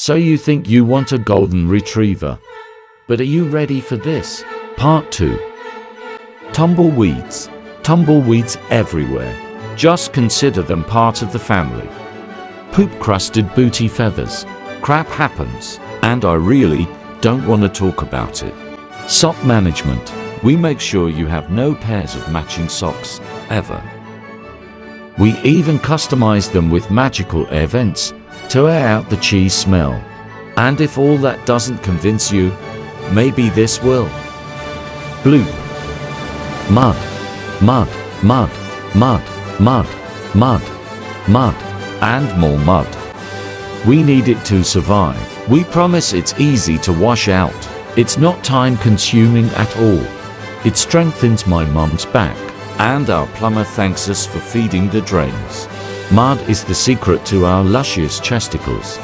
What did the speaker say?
So you think you want a golden retriever? But are you ready for this? Part 2. Tumbleweeds. Tumbleweeds everywhere. Just consider them part of the family. Poop-crusted booty feathers. Crap happens, and I really don't want to talk about it. Sock management. We make sure you have no pairs of matching socks, ever. We even customize them with magical air vents to air out the cheese smell. And if all that doesn't convince you, maybe this will. Blue. Mud. Mud. Mud. Mud. Mud. Mud. Mud. And more mud. We need it to survive. We promise it's easy to wash out. It's not time consuming at all. It strengthens my mum's back. And our plumber thanks us for feeding the drains. Mud is the secret to our luscious chesticles.